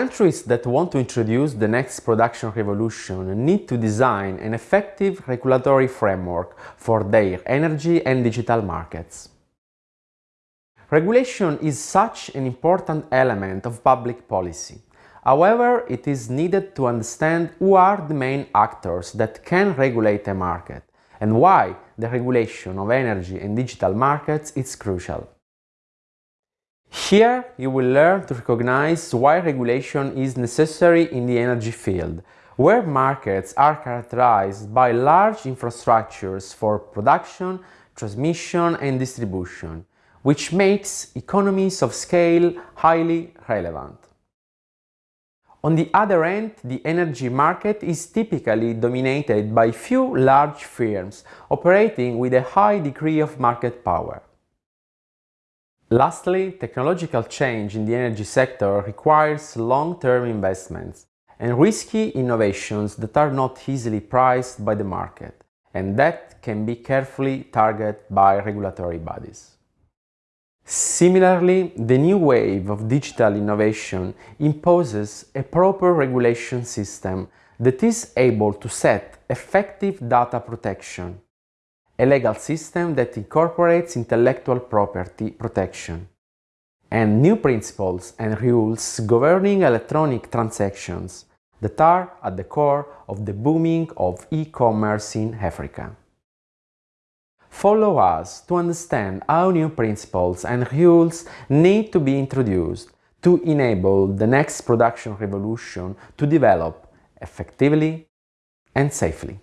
Countries that want to introduce the next production revolution need to design an effective regulatory framework for their energy and digital markets. Regulation is such an important element of public policy. However, it is needed to understand who are the main actors that can regulate a market and why the regulation of energy and digital markets is crucial. Here you will learn to recognize why regulation is necessary in the energy field, where markets are characterized by large infrastructures for production, transmission and distribution, which makes economies of scale highly relevant. On the other end, the energy market is typically dominated by few large firms operating with a high degree of market power. Lastly, technological change in the energy sector requires long-term investments and risky innovations that are not easily priced by the market and that can be carefully targeted by regulatory bodies. Similarly, the new wave of digital innovation imposes a proper regulation system that is able to set effective data protection a legal system that incorporates intellectual property protection, and new principles and rules governing electronic transactions that are at the core of the booming of e-commerce in Africa. Follow us to understand how new principles and rules need to be introduced to enable the next production revolution to develop effectively and safely.